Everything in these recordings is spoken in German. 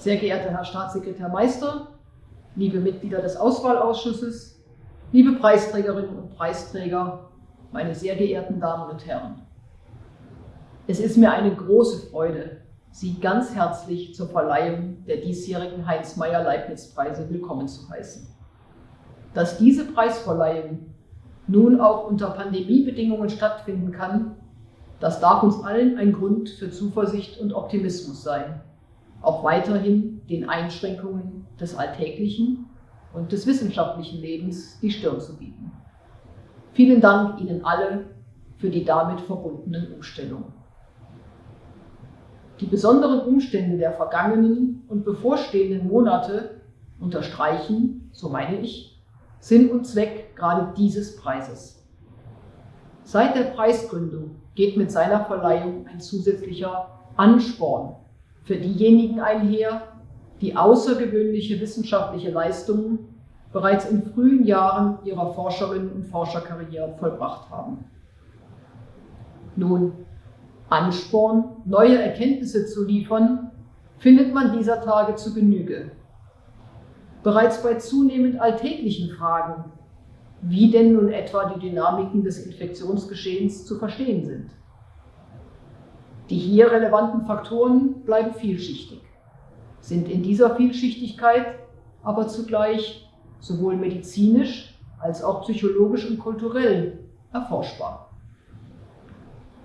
Sehr geehrter Herr Staatssekretär Meister, liebe Mitglieder des Auswahlausschusses, liebe Preisträgerinnen und Preisträger, meine sehr geehrten Damen und Herren. Es ist mir eine große Freude, Sie ganz herzlich zur Verleihung der diesjährigen Heinz-Meyer-Leibniz-Preise willkommen zu heißen. Dass diese Preisverleihung nun auch unter Pandemiebedingungen stattfinden kann, das darf uns allen ein Grund für Zuversicht und Optimismus sein, auch weiterhin den Einschränkungen des alltäglichen und des wissenschaftlichen Lebens die Stirn zu bieten. Vielen Dank Ihnen alle für die damit verbundenen Umstellungen. Die besonderen Umstände der vergangenen und bevorstehenden Monate unterstreichen, so meine ich, Sinn und Zweck gerade dieses Preises. Seit der Preisgründung geht mit seiner Verleihung ein zusätzlicher Ansporn für diejenigen einher, die außergewöhnliche wissenschaftliche Leistungen bereits in frühen Jahren ihrer Forscherinnen und Forscherkarriere vollbracht haben. Nun, Ansporn, neue Erkenntnisse zu liefern, findet man dieser Tage zu Genüge. Bereits bei zunehmend alltäglichen Fragen, wie denn nun etwa die Dynamiken des Infektionsgeschehens zu verstehen sind. Die hier relevanten Faktoren bleiben vielschichtig, sind in dieser Vielschichtigkeit aber zugleich sowohl medizinisch als auch psychologisch und kulturell erforschbar.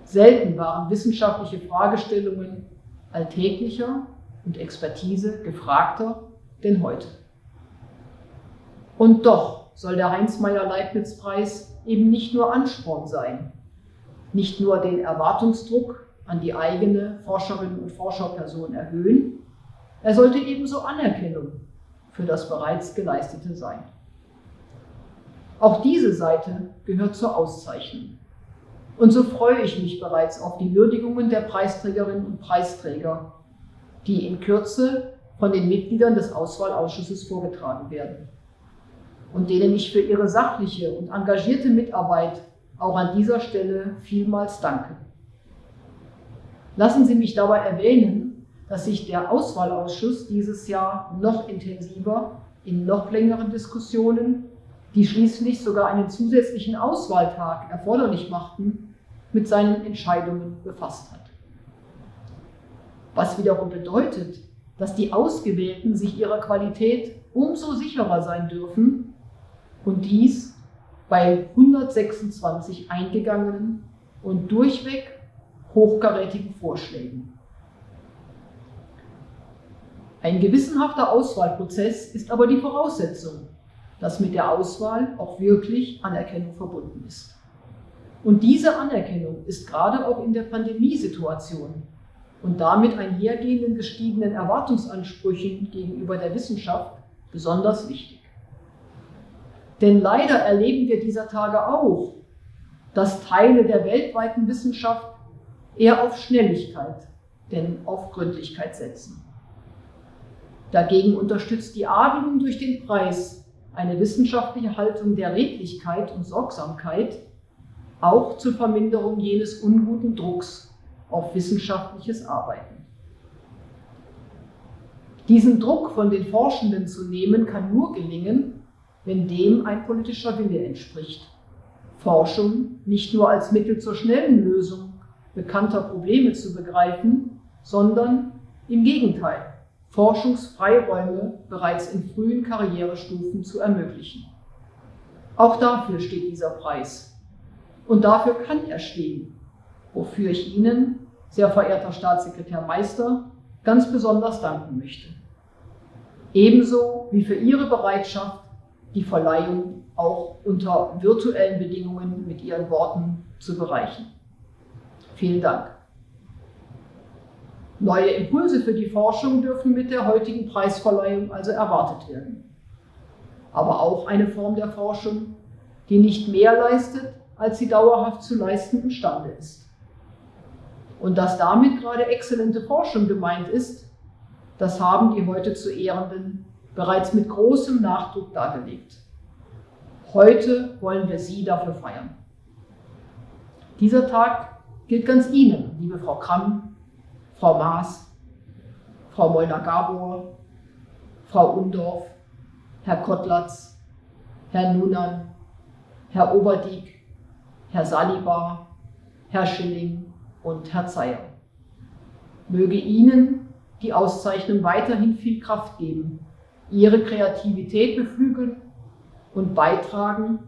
Selten waren wissenschaftliche Fragestellungen alltäglicher und Expertise gefragter denn heute. Und doch soll der Heinz-Meyer-Leibniz-Preis eben nicht nur Ansporn sein, nicht nur den Erwartungsdruck an die eigene Forscherinnen und Forscherperson erhöhen, er sollte ebenso Anerkennung für das bereits Geleistete sein. Auch diese Seite gehört zur Auszeichnung. Und so freue ich mich bereits auf die Würdigungen der Preisträgerinnen und Preisträger, die in Kürze von den Mitgliedern des Auswahlausschusses vorgetragen werden und denen ich für ihre sachliche und engagierte Mitarbeit auch an dieser Stelle vielmals danke. Lassen Sie mich dabei erwähnen, dass sich der Auswahlausschuss dieses Jahr noch intensiver in noch längeren Diskussionen, die schließlich sogar einen zusätzlichen Auswahltag erforderlich machten, mit seinen Entscheidungen befasst hat. Was wiederum bedeutet, dass die Ausgewählten sich ihrer Qualität umso sicherer sein dürfen und dies bei 126 eingegangenen und durchweg hochkarätigen Vorschlägen. Ein gewissenhafter Auswahlprozess ist aber die Voraussetzung, dass mit der Auswahl auch wirklich Anerkennung verbunden ist. Und diese Anerkennung ist gerade auch in der Pandemiesituation und damit einhergehenden gestiegenen Erwartungsansprüchen gegenüber der Wissenschaft besonders wichtig. Denn leider erleben wir dieser Tage auch, dass Teile der weltweiten Wissenschaft eher auf Schnelligkeit denn auf Gründlichkeit setzen. Dagegen unterstützt die Adeligen durch den Preis eine wissenschaftliche Haltung der Redlichkeit und Sorgsamkeit, auch zur Verminderung jenes unguten Drucks auf wissenschaftliches Arbeiten. Diesen Druck von den Forschenden zu nehmen, kann nur gelingen, wenn dem ein politischer Wille entspricht. Forschung nicht nur als Mittel zur schnellen Lösung bekannter Probleme zu begreifen, sondern im Gegenteil, Forschungsfreiräume bereits in frühen Karrierestufen zu ermöglichen. Auch dafür steht dieser Preis und dafür kann er stehen, wofür ich Ihnen, sehr verehrter Staatssekretär Meister, ganz besonders danken möchte. Ebenso wie für Ihre Bereitschaft, die Verleihung auch unter virtuellen Bedingungen mit Ihren Worten zu bereichen. Vielen Dank. Neue Impulse für die Forschung dürfen mit der heutigen Preisverleihung also erwartet werden. Aber auch eine Form der Forschung, die nicht mehr leistet, als sie dauerhaft zu leisten imstande ist. Und dass damit gerade exzellente Forschung gemeint ist, das haben die heute zu Ehrenden bereits mit großem Nachdruck dargelegt. Heute wollen wir Sie dafür feiern. Dieser Tag gilt ganz Ihnen, liebe Frau Kramm, Frau Maas, Frau Molnar-Gabor, Frau Undorf, Herr Kottlatz, Herr Nunan, Herr Oberdiek, Herr Salibar, Herr Schilling und Herr Zeyer. Möge Ihnen die Auszeichnung weiterhin viel Kraft geben, Ihre Kreativität beflügeln und beitragen,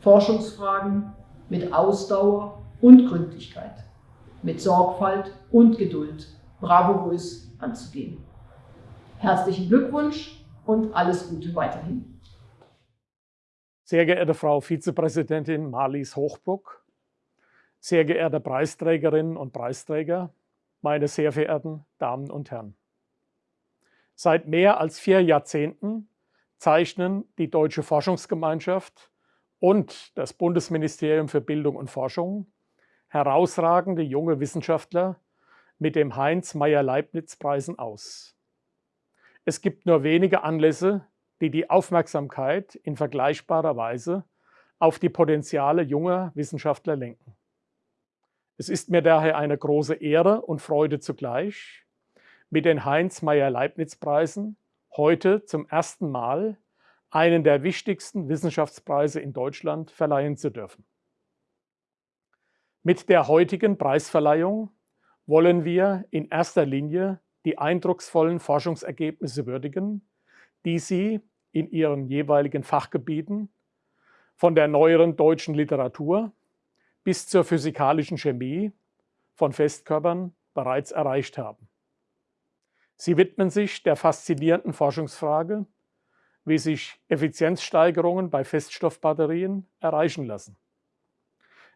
Forschungsfragen mit Ausdauer und Gründlichkeit, mit Sorgfalt und Geduld bravourös anzugehen. Herzlichen Glückwunsch und alles Gute weiterhin. Sehr geehrte Frau Vizepräsidentin Marlies Hochbruck, sehr geehrte Preisträgerinnen und Preisträger, meine sehr verehrten Damen und Herren. Seit mehr als vier Jahrzehnten zeichnen die Deutsche Forschungsgemeinschaft und das Bundesministerium für Bildung und Forschung herausragende junge Wissenschaftler mit dem Heinz-Meyer-Leibniz-Preisen aus. Es gibt nur wenige Anlässe, die die Aufmerksamkeit in vergleichbarer Weise auf die Potenziale junger Wissenschaftler lenken. Es ist mir daher eine große Ehre und Freude zugleich, mit den Heinz-Meyer-Leibniz-Preisen heute zum ersten Mal einen der wichtigsten Wissenschaftspreise in Deutschland verleihen zu dürfen. Mit der heutigen Preisverleihung wollen wir in erster Linie die eindrucksvollen Forschungsergebnisse würdigen, die Sie in Ihren jeweiligen Fachgebieten von der neueren deutschen Literatur bis zur physikalischen Chemie von Festkörpern bereits erreicht haben. Sie widmen sich der faszinierenden Forschungsfrage, wie sich Effizienzsteigerungen bei Feststoffbatterien erreichen lassen.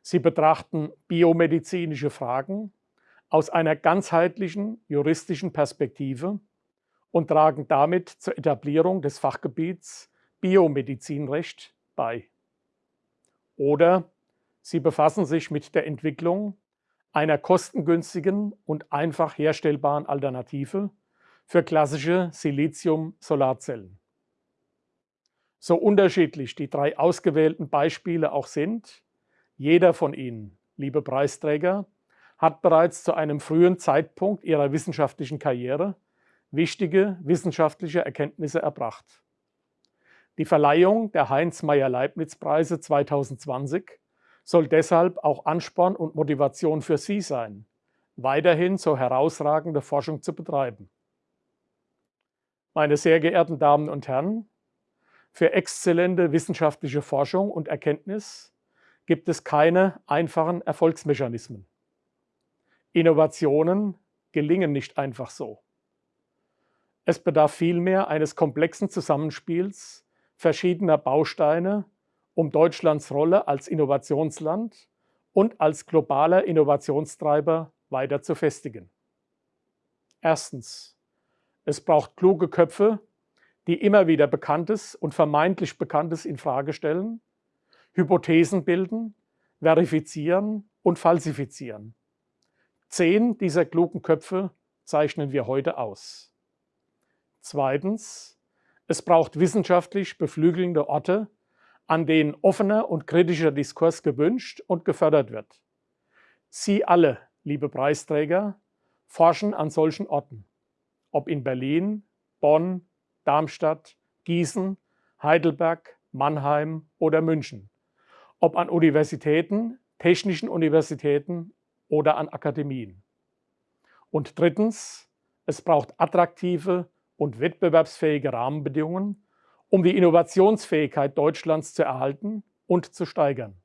Sie betrachten biomedizinische Fragen aus einer ganzheitlichen juristischen Perspektive und tragen damit zur Etablierung des Fachgebiets Biomedizinrecht bei. Oder sie befassen sich mit der Entwicklung einer kostengünstigen und einfach herstellbaren Alternative für klassische Silizium-Solarzellen. So unterschiedlich die drei ausgewählten Beispiele auch sind, jeder von ihnen, liebe Preisträger, hat bereits zu einem frühen Zeitpunkt ihrer wissenschaftlichen Karriere wichtige wissenschaftliche Erkenntnisse erbracht. Die Verleihung der Heinz-Meyer-Leibniz-Preise 2020 soll deshalb auch Ansporn und Motivation für Sie sein, weiterhin so herausragende Forschung zu betreiben. Meine sehr geehrten Damen und Herren, für exzellente wissenschaftliche Forschung und Erkenntnis gibt es keine einfachen Erfolgsmechanismen. Innovationen gelingen nicht einfach so. Es bedarf vielmehr eines komplexen Zusammenspiels verschiedener Bausteine, um Deutschlands Rolle als Innovationsland und als globaler Innovationstreiber weiter zu festigen. Erstens. Es braucht kluge Köpfe, die immer wieder Bekanntes und vermeintlich Bekanntes in Frage stellen, Hypothesen bilden, verifizieren und falsifizieren. Zehn dieser klugen Köpfe zeichnen wir heute aus. Zweitens, es braucht wissenschaftlich beflügelnde Orte, an denen offener und kritischer Diskurs gewünscht und gefördert wird. Sie alle, liebe Preisträger, forschen an solchen Orten ob in Berlin, Bonn, Darmstadt, Gießen, Heidelberg, Mannheim oder München, ob an Universitäten, technischen Universitäten oder an Akademien. Und drittens, es braucht attraktive und wettbewerbsfähige Rahmenbedingungen, um die Innovationsfähigkeit Deutschlands zu erhalten und zu steigern.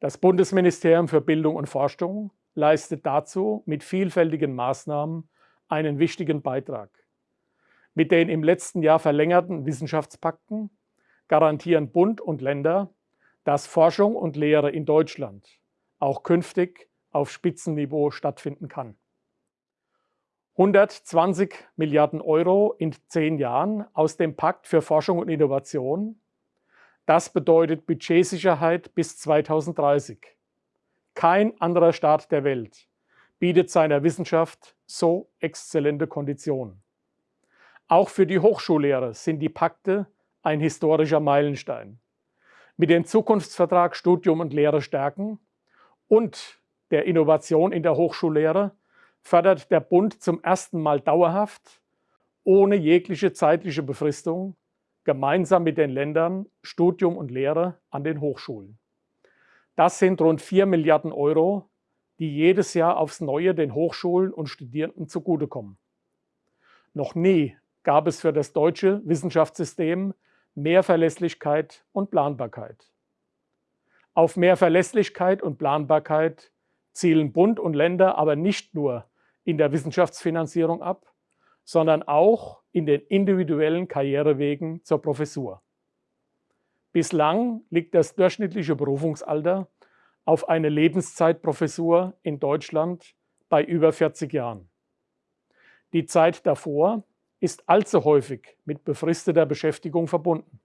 Das Bundesministerium für Bildung und Forschung leistet dazu mit vielfältigen Maßnahmen einen wichtigen Beitrag. Mit den im letzten Jahr verlängerten Wissenschaftspakten garantieren Bund und Länder, dass Forschung und Lehre in Deutschland auch künftig auf Spitzenniveau stattfinden kann. 120 Milliarden Euro in zehn Jahren aus dem Pakt für Forschung und Innovation. Das bedeutet Budgetsicherheit bis 2030. Kein anderer Staat der Welt bietet seiner Wissenschaft so exzellente Konditionen. Auch für die Hochschullehrer sind die Pakte ein historischer Meilenstein. Mit dem Zukunftsvertrag Studium und Lehre stärken und der Innovation in der Hochschullehre fördert der Bund zum ersten Mal dauerhaft, ohne jegliche zeitliche Befristung, gemeinsam mit den Ländern Studium und Lehre an den Hochschulen. Das sind rund 4 Milliarden Euro, die jedes Jahr aufs Neue den Hochschulen und Studierenden zugutekommen. Noch nie gab es für das deutsche Wissenschaftssystem mehr Verlässlichkeit und Planbarkeit. Auf mehr Verlässlichkeit und Planbarkeit zielen Bund und Länder aber nicht nur in der Wissenschaftsfinanzierung ab, sondern auch in den individuellen Karrierewegen zur Professur. Bislang liegt das durchschnittliche Berufungsalter auf eine Lebenszeitprofessur in Deutschland bei über 40 Jahren. Die Zeit davor ist allzu häufig mit befristeter Beschäftigung verbunden.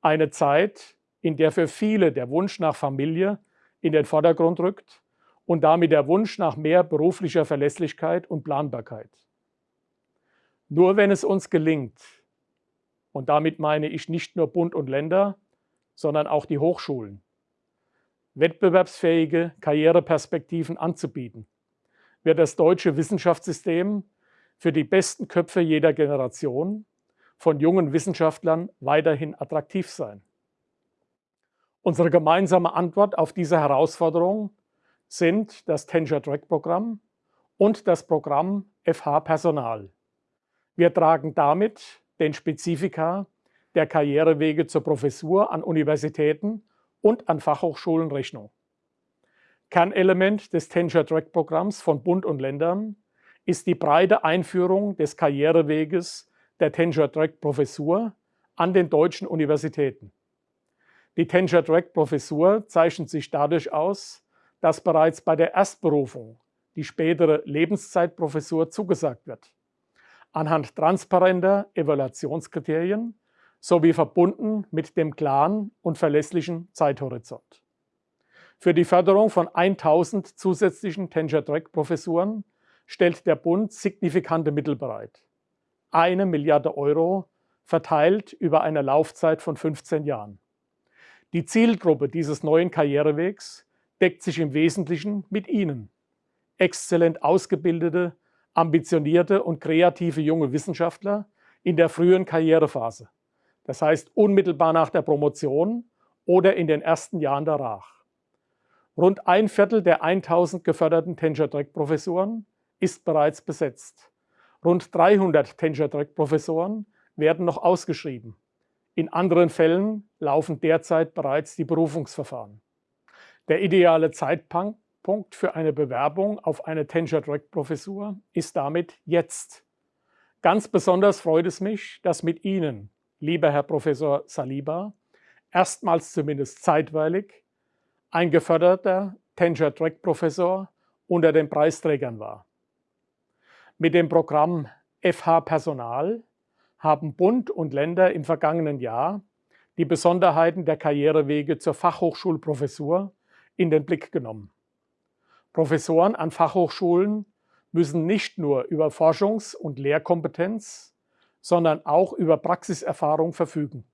Eine Zeit, in der für viele der Wunsch nach Familie in den Vordergrund rückt und damit der Wunsch nach mehr beruflicher Verlässlichkeit und Planbarkeit. Nur wenn es uns gelingt, und damit meine ich nicht nur Bund und Länder, sondern auch die Hochschulen, wettbewerbsfähige Karriereperspektiven anzubieten, wird das deutsche Wissenschaftssystem für die besten Köpfe jeder Generation von jungen Wissenschaftlern weiterhin attraktiv sein. Unsere gemeinsame Antwort auf diese Herausforderung sind das Tenure-Track-Programm und das Programm FH Personal. Wir tragen damit den Spezifika der Karrierewege zur Professur an Universitäten und an Fachhochschulen Rechnung. Kernelement des Tenure-Track-Programms von Bund und Ländern ist die breite Einführung des Karriereweges der Tenure-Track-Professur an den deutschen Universitäten. Die Tenure-Track-Professur zeichnet sich dadurch aus, dass bereits bei der Erstberufung die spätere Lebenszeitprofessur zugesagt wird anhand transparenter Evaluationskriterien sowie verbunden mit dem klaren und verlässlichen Zeithorizont. Für die Förderung von 1000 zusätzlichen Tenure-Track-Professuren stellt der Bund signifikante Mittel bereit. Eine Milliarde Euro verteilt über eine Laufzeit von 15 Jahren. Die Zielgruppe dieses neuen Karrierewegs deckt sich im Wesentlichen mit Ihnen, exzellent ausgebildete ambitionierte und kreative junge Wissenschaftler in der frühen Karrierephase, das heißt unmittelbar nach der Promotion oder in den ersten Jahren danach. Rund ein Viertel der 1000 geförderten Tenure-Track-Professoren ist bereits besetzt. Rund 300 Tenure-Track-Professoren werden noch ausgeschrieben. In anderen Fällen laufen derzeit bereits die Berufungsverfahren. Der ideale Zeitpunkt Punkt für eine Bewerbung auf eine Tenure-Track-Professur ist damit jetzt. Ganz besonders freut es mich, dass mit Ihnen, lieber Herr Professor Saliba, erstmals zumindest zeitweilig ein geförderter Tenure-Track-Professor unter den Preisträgern war. Mit dem Programm FH Personal haben Bund und Länder im vergangenen Jahr die Besonderheiten der Karrierewege zur Fachhochschulprofessur in den Blick genommen. Professoren an Fachhochschulen müssen nicht nur über Forschungs- und Lehrkompetenz, sondern auch über Praxiserfahrung verfügen.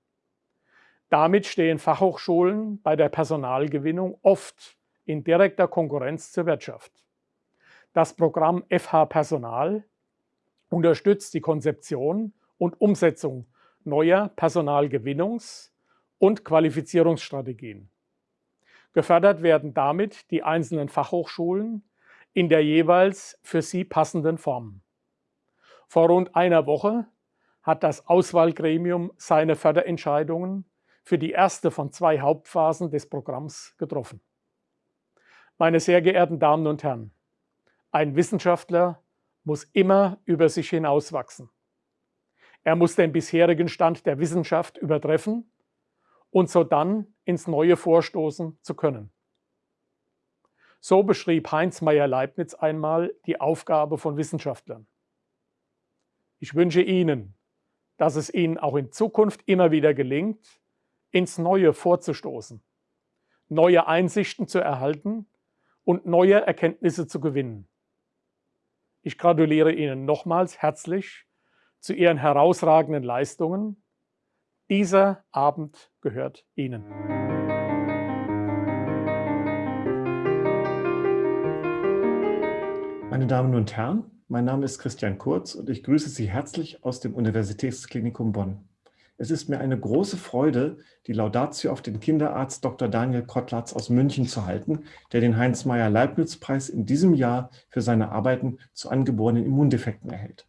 Damit stehen Fachhochschulen bei der Personalgewinnung oft in direkter Konkurrenz zur Wirtschaft. Das Programm FH Personal unterstützt die Konzeption und Umsetzung neuer Personalgewinnungs- und Qualifizierungsstrategien. Gefördert werden damit die einzelnen Fachhochschulen in der jeweils für sie passenden Form. Vor rund einer Woche hat das Auswahlgremium seine Förderentscheidungen für die erste von zwei Hauptphasen des Programms getroffen. Meine sehr geehrten Damen und Herren, ein Wissenschaftler muss immer über sich hinauswachsen. Er muss den bisherigen Stand der Wissenschaft übertreffen und so dann ins Neue vorstoßen zu können. So beschrieb Heinz Meyer-Leibniz einmal die Aufgabe von Wissenschaftlern. Ich wünsche Ihnen, dass es Ihnen auch in Zukunft immer wieder gelingt, ins Neue vorzustoßen, neue Einsichten zu erhalten und neue Erkenntnisse zu gewinnen. Ich gratuliere Ihnen nochmals herzlich zu Ihren herausragenden Leistungen dieser Abend gehört Ihnen. Mein Meine Damen und Herren, mein Name ist Christian Kurz und ich grüße Sie herzlich aus dem Universitätsklinikum Bonn. Es ist mir eine große Freude, die Laudatio auf den Kinderarzt Dr. Daniel Kottlatz aus München zu halten, der den Heinz-Meyer-Leibniz-Preis in diesem Jahr für seine Arbeiten zu angeborenen Immundefekten erhält.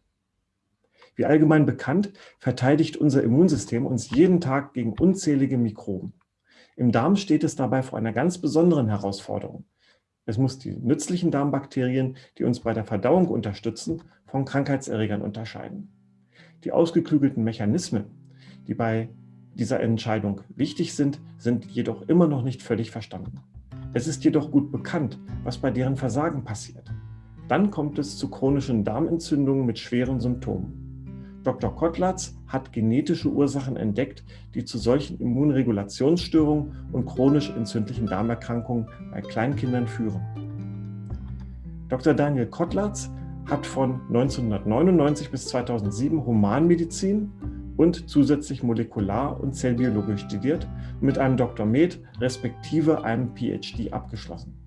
Wie allgemein bekannt, verteidigt unser Immunsystem uns jeden Tag gegen unzählige Mikroben. Im Darm steht es dabei vor einer ganz besonderen Herausforderung. Es muss die nützlichen Darmbakterien, die uns bei der Verdauung unterstützen, von Krankheitserregern unterscheiden. Die ausgeklügelten Mechanismen, die bei dieser Entscheidung wichtig sind, sind jedoch immer noch nicht völlig verstanden. Es ist jedoch gut bekannt, was bei deren Versagen passiert. Dann kommt es zu chronischen Darmentzündungen mit schweren Symptomen. Dr. Kottlatz hat genetische Ursachen entdeckt, die zu solchen Immunregulationsstörungen und chronisch entzündlichen Darmerkrankungen bei Kleinkindern führen. Dr. Daniel Kottlatz hat von 1999 bis 2007 Humanmedizin und zusätzlich Molekular- und Zellbiologie studiert und mit einem Dr. Med respektive einem PhD abgeschlossen.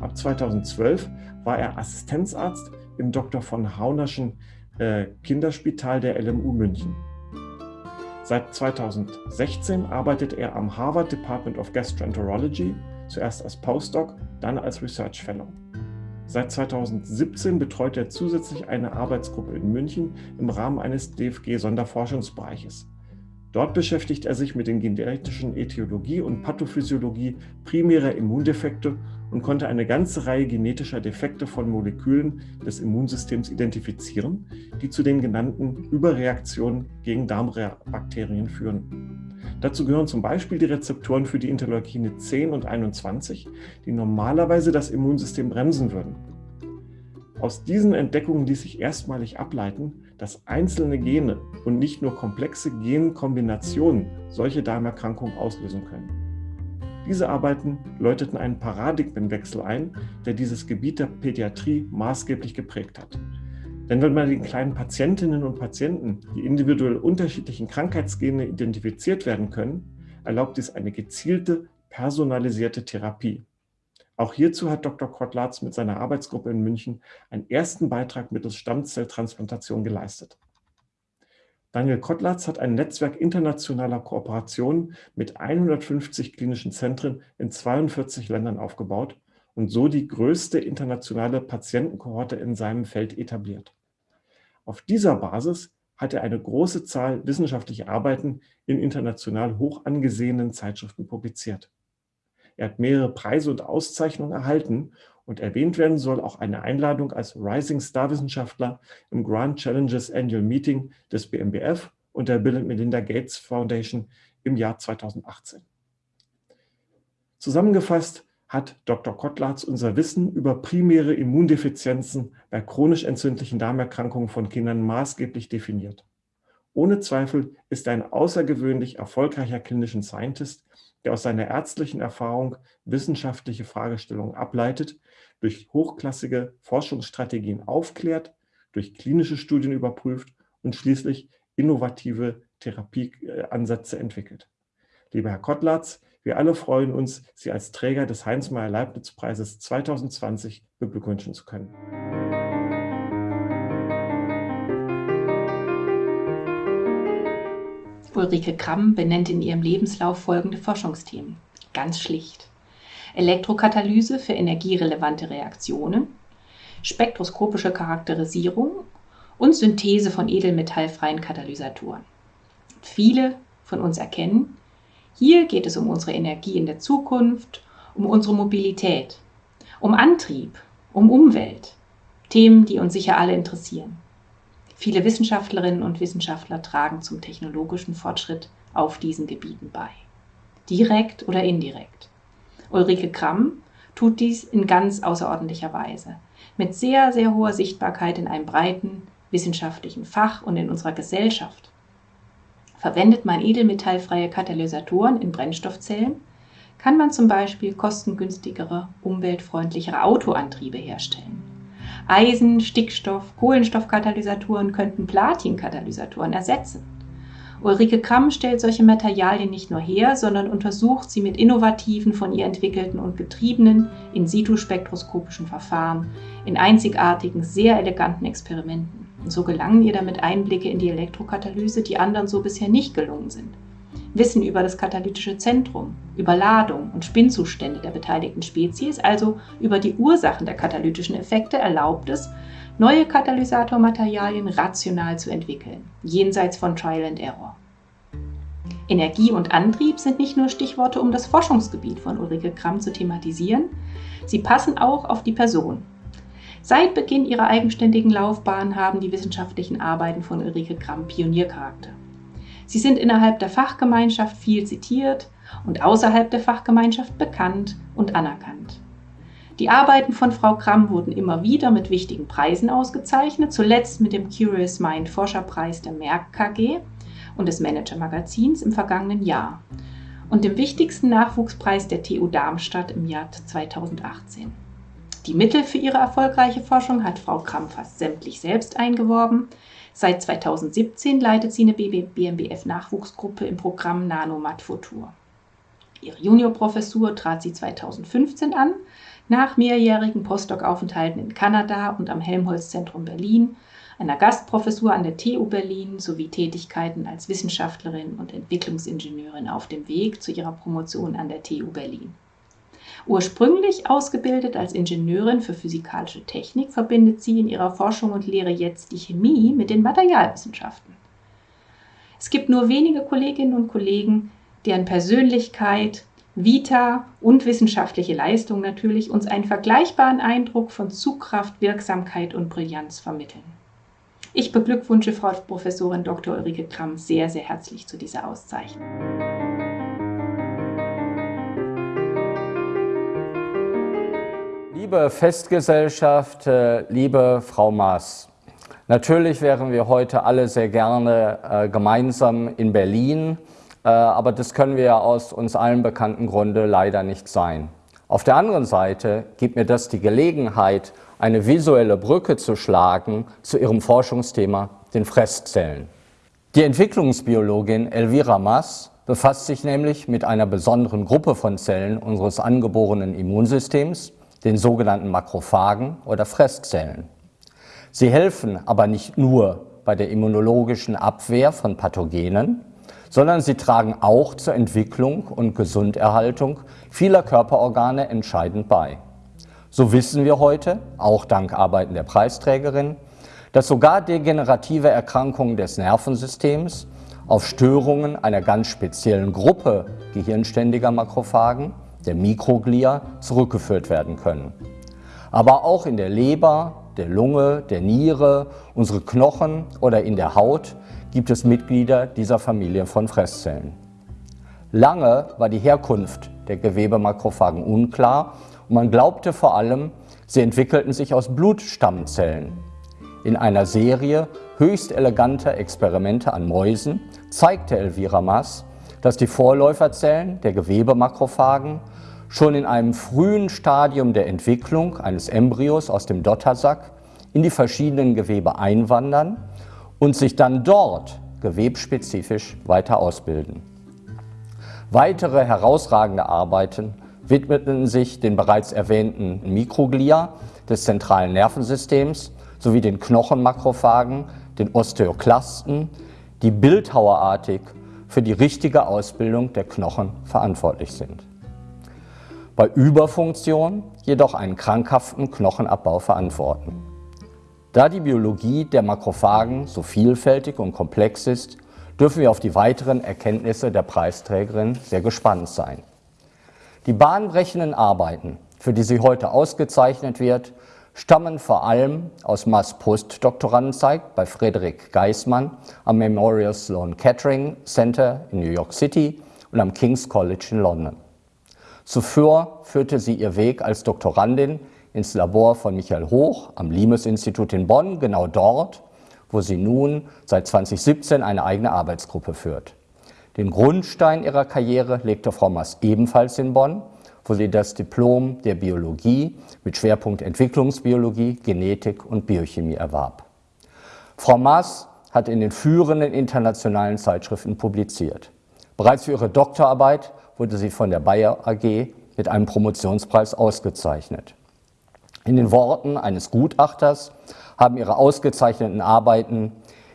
Ab 2012 war er Assistenzarzt im Dr. von Haunerschen äh, Kinderspital der LMU München. Seit 2016 arbeitet er am Harvard Department of Gastroenterology, zuerst als Postdoc, dann als Research Fellow. Seit 2017 betreut er zusätzlich eine Arbeitsgruppe in München im Rahmen eines DFG-Sonderforschungsbereiches. Dort beschäftigt er sich mit den genetischen Äthiologie und Pathophysiologie primärer Immundefekte und konnte eine ganze Reihe genetischer Defekte von Molekülen des Immunsystems identifizieren, die zu den genannten Überreaktionen gegen Darmbakterien führen. Dazu gehören zum Beispiel die Rezeptoren für die Interleukine 10 und 21, die normalerweise das Immunsystem bremsen würden. Aus diesen Entdeckungen ließ sich erstmalig ableiten, dass einzelne Gene und nicht nur komplexe Genkombinationen solche Darmerkrankungen auslösen können. Diese Arbeiten läuteten einen Paradigmenwechsel ein, der dieses Gebiet der Pädiatrie maßgeblich geprägt hat. Denn wenn bei den kleinen Patientinnen und Patienten die individuell unterschiedlichen Krankheitsgene identifiziert werden können, erlaubt dies eine gezielte, personalisierte Therapie. Auch hierzu hat Dr. Kottlatz mit seiner Arbeitsgruppe in München einen ersten Beitrag mittels Stammzelltransplantation geleistet. Daniel Kottlatz hat ein Netzwerk internationaler Kooperationen mit 150 klinischen Zentren in 42 Ländern aufgebaut und so die größte internationale Patientenkohorte in seinem Feld etabliert. Auf dieser Basis hat er eine große Zahl wissenschaftlicher Arbeiten in international hoch angesehenen Zeitschriften publiziert. Er hat mehrere Preise und Auszeichnungen erhalten und erwähnt werden soll auch eine Einladung als Rising Star Wissenschaftler im Grand Challenges Annual Meeting des BMBF und der Bill Melinda Gates Foundation im Jahr 2018. Zusammengefasst hat Dr. Kottlatz unser Wissen über primäre Immundefizienzen bei chronisch entzündlichen Darmerkrankungen von Kindern maßgeblich definiert. Ohne Zweifel ist er ein außergewöhnlich erfolgreicher Clinician Scientist, der aus seiner ärztlichen Erfahrung wissenschaftliche Fragestellungen ableitet, durch hochklassige Forschungsstrategien aufklärt, durch klinische Studien überprüft und schließlich innovative Therapieansätze entwickelt. Lieber Herr Kottlatz, wir alle freuen uns, Sie als Träger des Heinz-Meyer-Leibniz-Preises 2020 beglückwünschen zu können. Ulrike Kramm benennt in ihrem Lebenslauf folgende Forschungsthemen. Ganz schlicht. Elektrokatalyse für energierelevante Reaktionen, spektroskopische Charakterisierung und Synthese von edelmetallfreien Katalysatoren. Viele von uns erkennen, hier geht es um unsere Energie in der Zukunft, um unsere Mobilität, um Antrieb, um Umwelt. Themen, die uns sicher alle interessieren. Viele Wissenschaftlerinnen und Wissenschaftler tragen zum technologischen Fortschritt auf diesen Gebieten bei. Direkt oder indirekt. Ulrike Kramm tut dies in ganz außerordentlicher Weise. Mit sehr, sehr hoher Sichtbarkeit in einem breiten wissenschaftlichen Fach und in unserer Gesellschaft. Verwendet man edelmetallfreie Katalysatoren in Brennstoffzellen, kann man zum Beispiel kostengünstigere, umweltfreundlichere Autoantriebe herstellen. Eisen-, Stickstoff-, Kohlenstoffkatalysatoren könnten Platinkatalysatoren ersetzen. Ulrike Kramm stellt solche Materialien nicht nur her, sondern untersucht sie mit innovativen, von ihr entwickelten und getriebenen in-situ-spektroskopischen Verfahren in einzigartigen, sehr eleganten Experimenten. Und so gelangen ihr damit Einblicke in die Elektrokatalyse, die anderen so bisher nicht gelungen sind. Wissen über das katalytische Zentrum, über Ladung und Spinnzustände der beteiligten Spezies, also über die Ursachen der katalytischen Effekte, erlaubt es, neue Katalysatormaterialien rational zu entwickeln, jenseits von Trial and Error. Energie und Antrieb sind nicht nur Stichworte, um das Forschungsgebiet von Ulrike Kramm zu thematisieren, sie passen auch auf die Person. Seit Beginn ihrer eigenständigen Laufbahn haben die wissenschaftlichen Arbeiten von Ulrike Kramm Pioniercharakter. Sie sind innerhalb der Fachgemeinschaft viel zitiert und außerhalb der Fachgemeinschaft bekannt und anerkannt. Die Arbeiten von Frau Kramm wurden immer wieder mit wichtigen Preisen ausgezeichnet, zuletzt mit dem Curious Mind Forscherpreis der Merck KG und des Manager Magazins im vergangenen Jahr und dem wichtigsten Nachwuchspreis der TU Darmstadt im Jahr 2018. Die Mittel für ihre erfolgreiche Forschung hat Frau Kramm fast sämtlich selbst eingeworben. Seit 2017 leitet sie eine BMBF-Nachwuchsgruppe im Programm Nanomat Futur. Ihre Juniorprofessur trat sie 2015 an nach mehrjährigen Postdoc-Aufenthalten in Kanada und am Helmholtz-Zentrum Berlin, einer Gastprofessur an der TU Berlin sowie Tätigkeiten als Wissenschaftlerin und Entwicklungsingenieurin auf dem Weg zu ihrer Promotion an der TU Berlin. Ursprünglich ausgebildet als Ingenieurin für physikalische Technik, verbindet sie in ihrer Forschung und Lehre jetzt die Chemie mit den Materialwissenschaften. Es gibt nur wenige Kolleginnen und Kollegen, deren Persönlichkeit, Vita und wissenschaftliche Leistung natürlich uns einen vergleichbaren Eindruck von Zugkraft, Wirksamkeit und Brillanz vermitteln. Ich beglückwünsche Frau Professorin Dr. Ulrike Kramm sehr, sehr herzlich zu dieser Auszeichnung. Liebe Festgesellschaft, äh, liebe Frau Maas, natürlich wären wir heute alle sehr gerne äh, gemeinsam in Berlin aber das können wir ja aus uns allen bekannten Grunde leider nicht sein. Auf der anderen Seite gibt mir das die Gelegenheit, eine visuelle Brücke zu schlagen zu Ihrem Forschungsthema, den Fresszellen. Die Entwicklungsbiologin Elvira Mass befasst sich nämlich mit einer besonderen Gruppe von Zellen unseres angeborenen Immunsystems, den sogenannten Makrophagen oder Fresszellen. Sie helfen aber nicht nur bei der immunologischen Abwehr von Pathogenen, sondern sie tragen auch zur Entwicklung und Gesunderhaltung vieler Körperorgane entscheidend bei. So wissen wir heute, auch dank Arbeiten der Preisträgerin, dass sogar degenerative Erkrankungen des Nervensystems auf Störungen einer ganz speziellen Gruppe gehirnständiger Makrophagen, der Mikroglia, zurückgeführt werden können. Aber auch in der Leber, der Lunge, der Niere, unsere Knochen oder in der Haut gibt es Mitglieder dieser Familie von Fresszellen. Lange war die Herkunft der Gewebemakrophagen unklar und man glaubte vor allem, sie entwickelten sich aus Blutstammzellen. In einer Serie höchst eleganter Experimente an Mäusen zeigte Elvira Maas, dass die Vorläuferzellen der Gewebemakrophagen schon in einem frühen Stadium der Entwicklung eines Embryos aus dem Dottersack in die verschiedenen Gewebe einwandern und sich dann dort gewebspezifisch weiter ausbilden. Weitere herausragende Arbeiten widmeten sich den bereits erwähnten Mikroglia des zentralen Nervensystems sowie den Knochenmakrophagen, den Osteoklasten, die bildhauerartig für die richtige Ausbildung der Knochen verantwortlich sind. Bei Überfunktion jedoch einen krankhaften Knochenabbau verantworten. Da die Biologie der Makrophagen so vielfältig und komplex ist, dürfen wir auf die weiteren Erkenntnisse der Preisträgerin sehr gespannt sein. Die bahnbrechenden Arbeiten, für die sie heute ausgezeichnet wird, stammen vor allem aus Mass Postdoktorandenzeit bei Frederik Geismann am Memorial Sloan Kettering Center in New York City und am King's College in London. Zuvor führte sie ihr Weg als Doktorandin ins Labor von Michael Hoch am Limes-Institut in Bonn, genau dort, wo sie nun seit 2017 eine eigene Arbeitsgruppe führt. Den Grundstein ihrer Karriere legte Frau Maas ebenfalls in Bonn, wo sie das Diplom der Biologie mit Schwerpunkt Entwicklungsbiologie, Genetik und Biochemie erwarb. Frau Maas hat in den führenden internationalen Zeitschriften publiziert. Bereits für ihre Doktorarbeit wurde sie von der Bayer AG mit einem Promotionspreis ausgezeichnet. In den Worten eines Gutachters haben ihre ausgezeichneten Arbeiten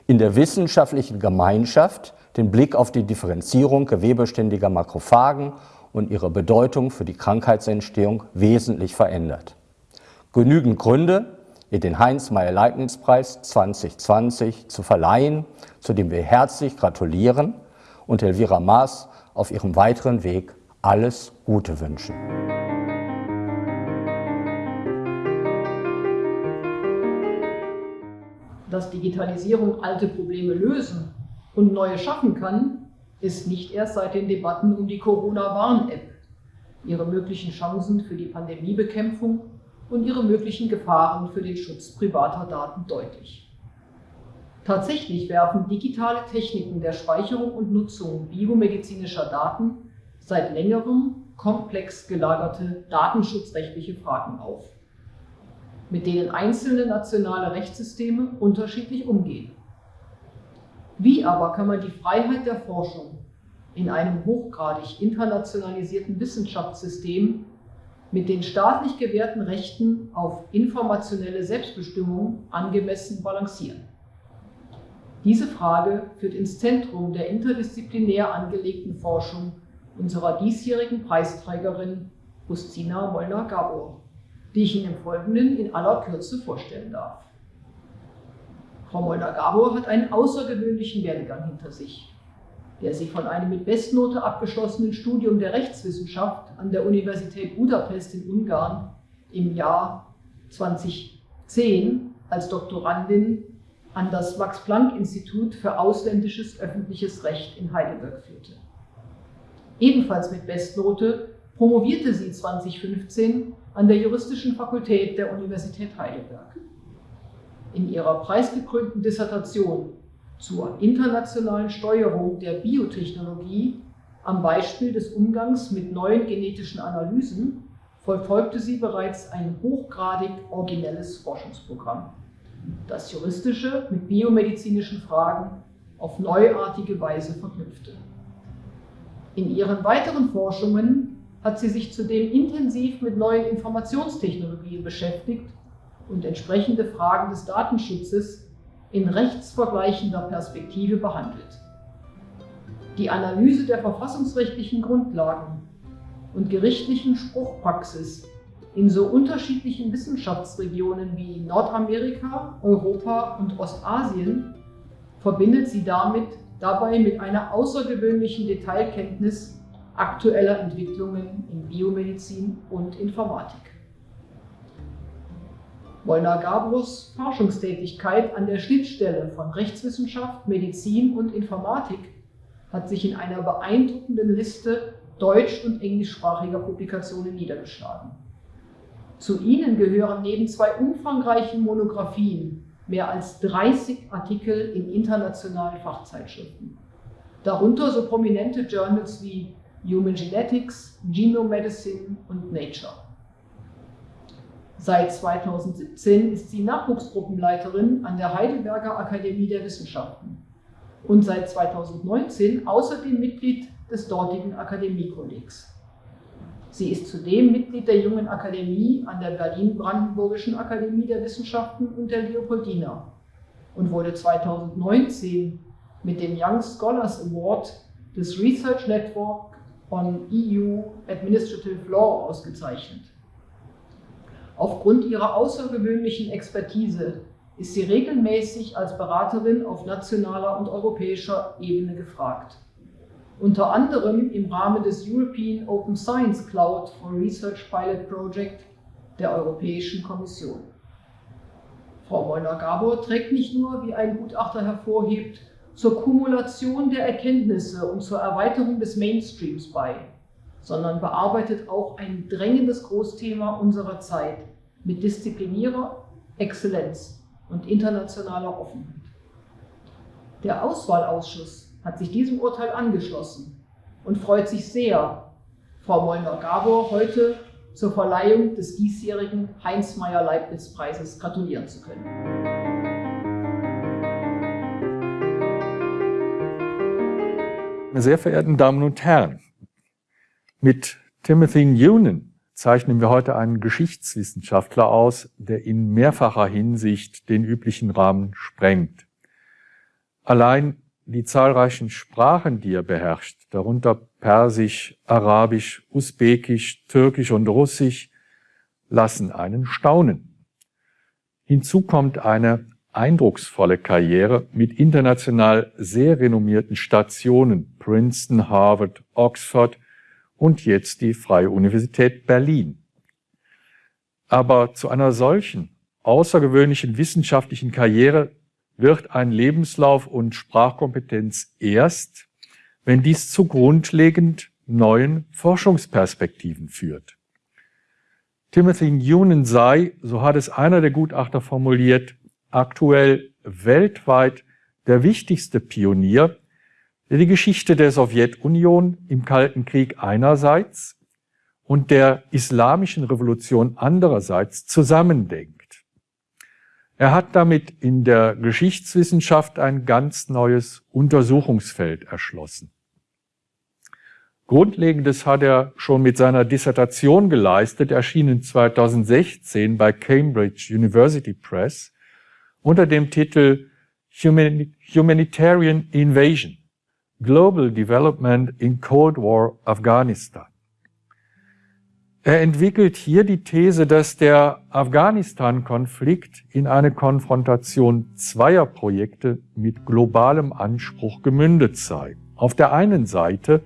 in der wissenschaftlichen Gemeinschaft den Blick auf die Differenzierung gewebeständiger Makrophagen und ihre Bedeutung für die Krankheitsentstehung wesentlich verändert. Genügend Gründe, ihr den Heinz-Meyer-Leibniz-Preis 2020 zu verleihen, zu dem wir herzlich gratulieren und Elvira Maas auf ihrem weiteren Weg alles Gute wünschen. Dass Digitalisierung alte Probleme lösen und neue schaffen kann, ist nicht erst seit den Debatten um die Corona-Warn-App, ihre möglichen Chancen für die Pandemiebekämpfung und ihre möglichen Gefahren für den Schutz privater Daten deutlich. Tatsächlich werfen digitale Techniken der Speicherung und Nutzung biomedizinischer Daten seit längerem komplex gelagerte datenschutzrechtliche Fragen auf, mit denen einzelne nationale Rechtssysteme unterschiedlich umgehen. Wie aber kann man die Freiheit der Forschung in einem hochgradig internationalisierten Wissenschaftssystem mit den staatlich gewährten Rechten auf informationelle Selbstbestimmung angemessen balancieren? Diese Frage führt ins Zentrum der interdisziplinär angelegten Forschung unserer diesjährigen Preisträgerin Justina Molnar-Gabor, die ich Ihnen im Folgenden in aller Kürze vorstellen darf. Frau Molnar-Gabor hat einen außergewöhnlichen Werdegang hinter sich, der sie von einem mit Bestnote abgeschlossenen Studium der Rechtswissenschaft an der Universität Budapest in Ungarn im Jahr 2010 als Doktorandin an das Max-Planck-Institut für ausländisches öffentliches Recht in Heidelberg führte. Ebenfalls mit Bestnote promovierte sie 2015 an der Juristischen Fakultät der Universität Heidelberg. In ihrer preisgekrönten Dissertation zur internationalen Steuerung der Biotechnologie am Beispiel des Umgangs mit neuen genetischen Analysen verfolgte sie bereits ein hochgradig originelles Forschungsprogramm, das juristische mit biomedizinischen Fragen auf neuartige Weise verknüpfte. In ihren weiteren Forschungen hat sie sich zudem intensiv mit neuen Informationstechnologien beschäftigt und entsprechende Fragen des Datenschutzes in rechtsvergleichender Perspektive behandelt. Die Analyse der verfassungsrechtlichen Grundlagen und gerichtlichen Spruchpraxis in so unterschiedlichen Wissenschaftsregionen wie Nordamerika, Europa und Ostasien verbindet sie damit dabei mit einer außergewöhnlichen Detailkenntnis aktueller Entwicklungen in Biomedizin und Informatik. Molnar Gabros Forschungstätigkeit an der Schnittstelle von Rechtswissenschaft, Medizin und Informatik hat sich in einer beeindruckenden Liste deutsch- und englischsprachiger Publikationen niedergeschlagen. Zu ihnen gehören neben zwei umfangreichen Monographien mehr als 30 Artikel in internationalen Fachzeitschriften. Darunter so prominente Journals wie Human Genetics, Genome Medicine und Nature. Seit 2017 ist sie Nachwuchsgruppenleiterin an der Heidelberger Akademie der Wissenschaften und seit 2019 außerdem Mitglied des dortigen Akademiekollegs. Sie ist zudem Mitglied der Jungen Akademie an der Berlin-Brandenburgischen Akademie der Wissenschaften und der Leopoldina und wurde 2019 mit dem Young Scholars Award des Research Network on EU Administrative Law ausgezeichnet. Aufgrund ihrer außergewöhnlichen Expertise ist sie regelmäßig als Beraterin auf nationaler und europäischer Ebene gefragt unter anderem im Rahmen des European Open Science Cloud for Research Pilot Project der Europäischen Kommission. Frau Molnar-Gabor trägt nicht nur, wie ein Gutachter hervorhebt, zur Kumulation der Erkenntnisse und zur Erweiterung des Mainstreams bei, sondern bearbeitet auch ein drängendes Großthema unserer Zeit mit disziplinierter Exzellenz und internationaler Offenheit. Der Auswahlausschuss hat sich diesem Urteil angeschlossen und freut sich sehr, Frau Molnar-Gabor heute zur Verleihung des diesjährigen Heinz-Meyer-Leibniz-Preises gratulieren zu können. Sehr verehrten Damen und Herren, mit Timothy Noonan zeichnen wir heute einen Geschichtswissenschaftler aus, der in mehrfacher Hinsicht den üblichen Rahmen sprengt. Allein die zahlreichen Sprachen, die er beherrscht, darunter Persisch, Arabisch, Usbekisch, Türkisch und Russisch, lassen einen staunen. Hinzu kommt eine eindrucksvolle Karriere mit international sehr renommierten Stationen, Princeton, Harvard, Oxford und jetzt die Freie Universität Berlin. Aber zu einer solchen außergewöhnlichen wissenschaftlichen Karriere wird ein Lebenslauf und Sprachkompetenz erst, wenn dies zu grundlegend neuen Forschungsperspektiven führt. Timothy Noonan sei, so hat es einer der Gutachter formuliert, aktuell weltweit der wichtigste Pionier, der die Geschichte der Sowjetunion im Kalten Krieg einerseits und der islamischen Revolution andererseits zusammendenkt. Er hat damit in der Geschichtswissenschaft ein ganz neues Untersuchungsfeld erschlossen. Grundlegendes hat er schon mit seiner Dissertation geleistet, erschienen 2016 bei Cambridge University Press unter dem Titel Humanitarian Invasion Global Development in Cold War Afghanistan. Er entwickelt hier die These, dass der Afghanistan-Konflikt in eine Konfrontation zweier Projekte mit globalem Anspruch gemündet sei. Auf der einen Seite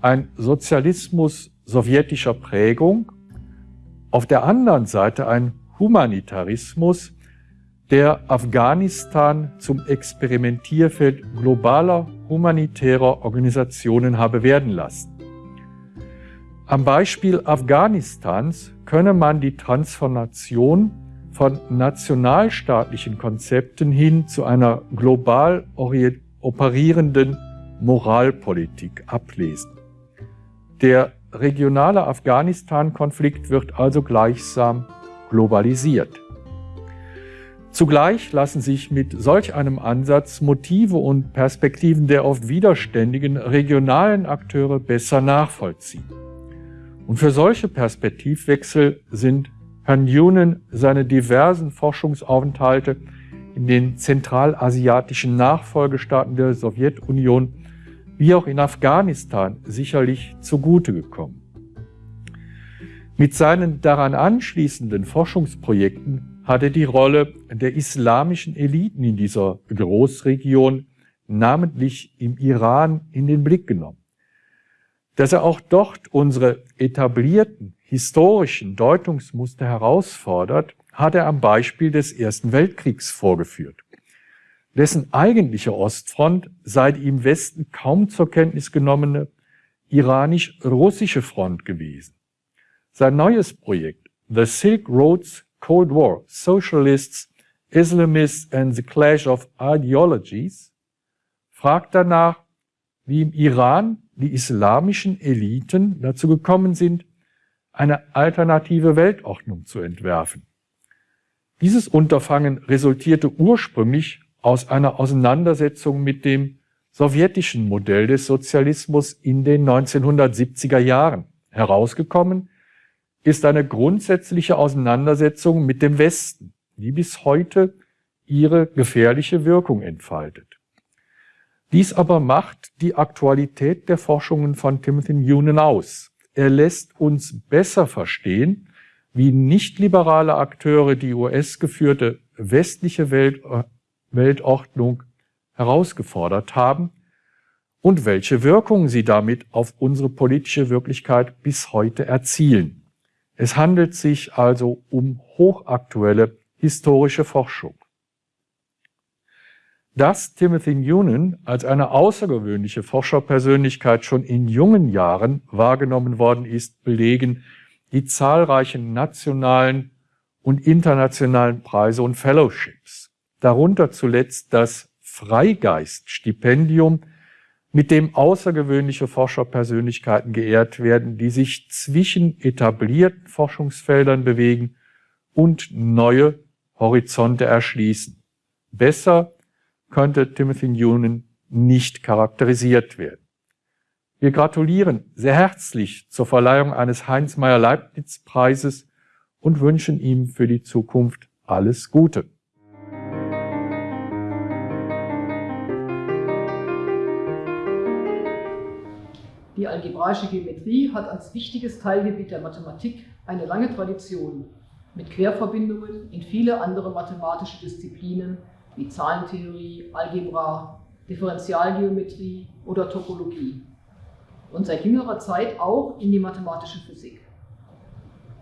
ein Sozialismus sowjetischer Prägung, auf der anderen Seite ein Humanitarismus, der Afghanistan zum Experimentierfeld globaler humanitärer Organisationen habe werden lassen. Am Beispiel Afghanistans könne man die Transformation von nationalstaatlichen Konzepten hin zu einer global operierenden Moralpolitik ablesen. Der regionale Afghanistan-Konflikt wird also gleichsam globalisiert. Zugleich lassen sich mit solch einem Ansatz Motive und Perspektiven der oft widerständigen regionalen Akteure besser nachvollziehen. Und für solche Perspektivwechsel sind Herrn Yunen seine diversen Forschungsaufenthalte in den zentralasiatischen Nachfolgestaaten der Sowjetunion wie auch in Afghanistan sicherlich zugute gekommen. Mit seinen daran anschließenden Forschungsprojekten hat er die Rolle der islamischen Eliten in dieser Großregion, namentlich im Iran, in den Blick genommen. Dass er auch dort unsere etablierten historischen Deutungsmuster herausfordert, hat er am Beispiel des Ersten Weltkriegs vorgeführt dessen eigentliche Ostfront sei die im Westen kaum zur Kenntnis genommene iranisch-russische Front gewesen. Sein neues Projekt, The Silk Roads Cold War, Socialists, Islamists and the Clash of Ideologies, fragt danach, wie im Iran die islamischen Eliten dazu gekommen sind, eine alternative Weltordnung zu entwerfen. Dieses Unterfangen resultierte ursprünglich aus einer Auseinandersetzung mit dem sowjetischen Modell des Sozialismus in den 1970er Jahren. Herausgekommen ist eine grundsätzliche Auseinandersetzung mit dem Westen, die bis heute ihre gefährliche Wirkung entfaltet. Dies aber macht die Aktualität der Forschungen von Timothy Noonan aus. Er lässt uns besser verstehen, wie nicht-liberale Akteure die US-geführte westliche Welt Weltordnung herausgefordert haben und welche Wirkungen sie damit auf unsere politische Wirklichkeit bis heute erzielen. Es handelt sich also um hochaktuelle historische Forschung. Dass Timothy Noonan als eine außergewöhnliche Forscherpersönlichkeit schon in jungen Jahren wahrgenommen worden ist, belegen die zahlreichen nationalen und internationalen Preise und Fellowships darunter zuletzt das Freigeist-Stipendium, mit dem außergewöhnliche Forscherpersönlichkeiten geehrt werden, die sich zwischen etablierten Forschungsfeldern bewegen und neue Horizonte erschließen. Besser könnte Timothy Noonan nicht charakterisiert werden. Wir gratulieren sehr herzlich zur Verleihung eines Heinz-Meyer-Leibniz-Preises und wünschen ihm für die Zukunft alles Gute. Algebraische Geometrie hat als wichtiges Teilgebiet der Mathematik eine lange Tradition mit Querverbindungen in viele andere mathematische Disziplinen wie Zahlentheorie, Algebra, Differentialgeometrie oder Topologie und seit jüngerer Zeit auch in die mathematische Physik.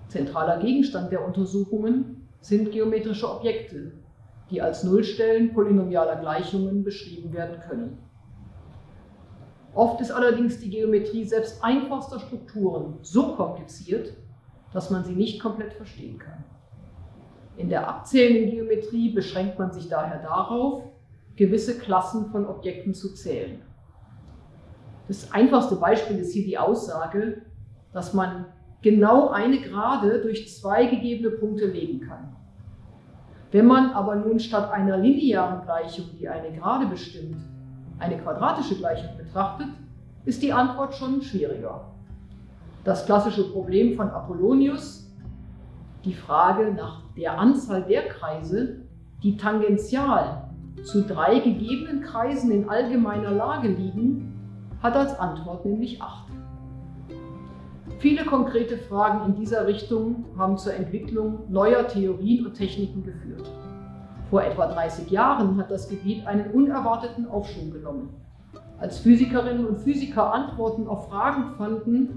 Zentraler Gegenstand der Untersuchungen sind geometrische Objekte, die als Nullstellen polynomialer Gleichungen beschrieben werden können. Oft ist allerdings die Geometrie selbst einfachster Strukturen so kompliziert, dass man sie nicht komplett verstehen kann. In der abzählenden Geometrie beschränkt man sich daher darauf, gewisse Klassen von Objekten zu zählen. Das einfachste Beispiel ist hier die Aussage, dass man genau eine Gerade durch zwei gegebene Punkte legen kann. Wenn man aber nun statt einer linearen Gleichung, die eine Gerade bestimmt, eine quadratische Gleichung betrachtet, ist die Antwort schon schwieriger. Das klassische Problem von Apollonius, die Frage nach der Anzahl der Kreise, die tangential zu drei gegebenen Kreisen in allgemeiner Lage liegen, hat als Antwort nämlich acht. Viele konkrete Fragen in dieser Richtung haben zur Entwicklung neuer Theorien und Techniken geführt. Vor etwa 30 Jahren hat das Gebiet einen unerwarteten Aufschwung genommen. Als Physikerinnen und Physiker Antworten auf Fragen fanden,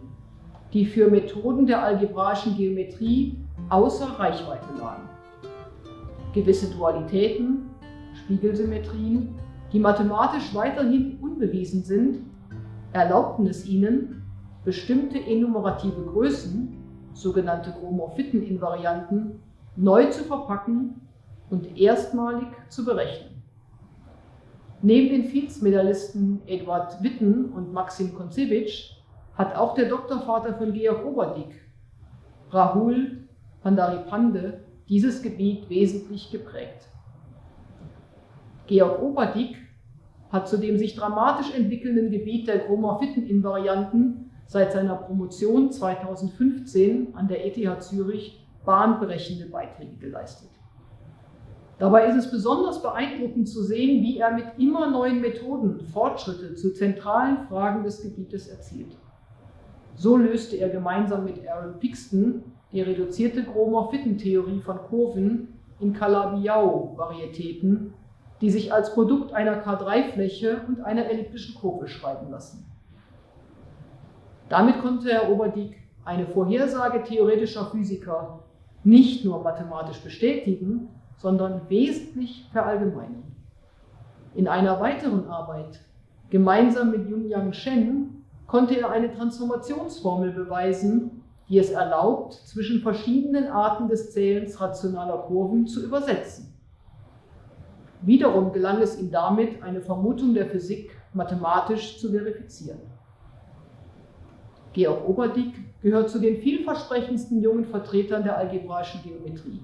die für Methoden der algebraischen Geometrie außer Reichweite lagen. Gewisse Dualitäten, Spiegelsymmetrien, die mathematisch weiterhin unbewiesen sind, erlaubten es ihnen, bestimmte enumerative Größen, sogenannte Chromorphiten-Invarianten, neu zu verpacken und erstmalig zu berechnen. Neben den Fields-Medaillisten Eduard Witten und Maxim Konzewitsch hat auch der Doktorvater von Georg Oberdick, Rahul Pandaripande, dieses Gebiet wesentlich geprägt. Georg Oberdick hat zu dem sich dramatisch entwickelnden Gebiet der Chromorphiten-Invarianten seit seiner Promotion 2015 an der ETH Zürich bahnbrechende Beiträge geleistet. Dabei ist es besonders beeindruckend zu sehen, wie er mit immer neuen Methoden Fortschritte zu zentralen Fragen des Gebietes erzielt. So löste er gemeinsam mit Aaron Pixton die reduzierte Chromorphiten-Theorie von Kurven in Calabi-Yau-Varietäten die sich als Produkt einer K3-Fläche und einer elliptischen Kurve schreiben lassen. Damit konnte Herr Oberdiek eine Vorhersage theoretischer Physiker nicht nur mathematisch bestätigen, sondern wesentlich verallgemeinern. In einer weiteren Arbeit, gemeinsam mit Yunyang Shen, konnte er eine Transformationsformel beweisen, die es erlaubt, zwischen verschiedenen Arten des Zählens rationaler Kurven zu übersetzen. Wiederum gelang es ihm damit, eine Vermutung der Physik mathematisch zu verifizieren. Georg Oberdick gehört zu den vielversprechendsten jungen Vertretern der algebraischen Geometrie.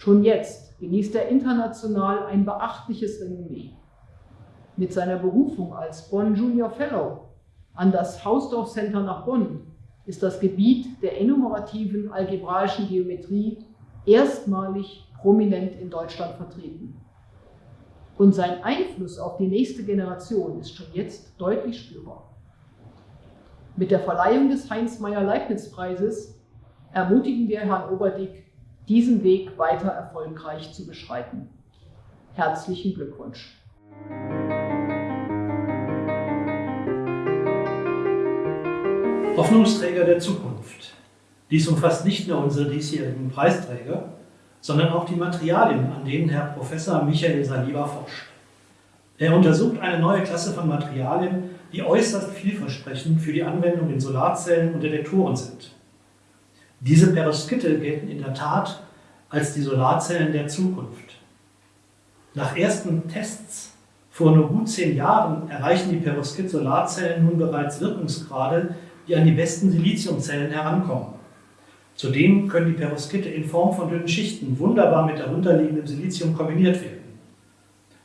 Schon jetzt genießt er international ein beachtliches Renommee. Mit seiner Berufung als Bonn Junior Fellow an das Hausdorff Center nach Bonn ist das Gebiet der enumerativen algebraischen Geometrie erstmalig prominent in Deutschland vertreten. Und sein Einfluss auf die nächste Generation ist schon jetzt deutlich spürbar. Mit der Verleihung des Heinz-Meyer-Leibniz-Preises ermutigen wir Herrn Oberdick, diesen Weg weiter erfolgreich zu beschreiten. Herzlichen Glückwunsch. Hoffnungsträger der Zukunft. Dies umfasst nicht nur unsere diesjährigen Preisträger, sondern auch die Materialien, an denen Herr Professor Michael Saliba forscht. Er untersucht eine neue Klasse von Materialien, die äußerst vielversprechend für die Anwendung in Solarzellen und Detektoren sind. Diese Perovskite gelten in der Tat als die Solarzellen der Zukunft. Nach ersten Tests vor nur gut zehn Jahren erreichen die Perovskit-Solarzellen nun bereits Wirkungsgrade, die an die besten Siliziumzellen herankommen. Zudem können die Perovskite in Form von dünnen Schichten wunderbar mit darunterliegendem Silizium kombiniert werden.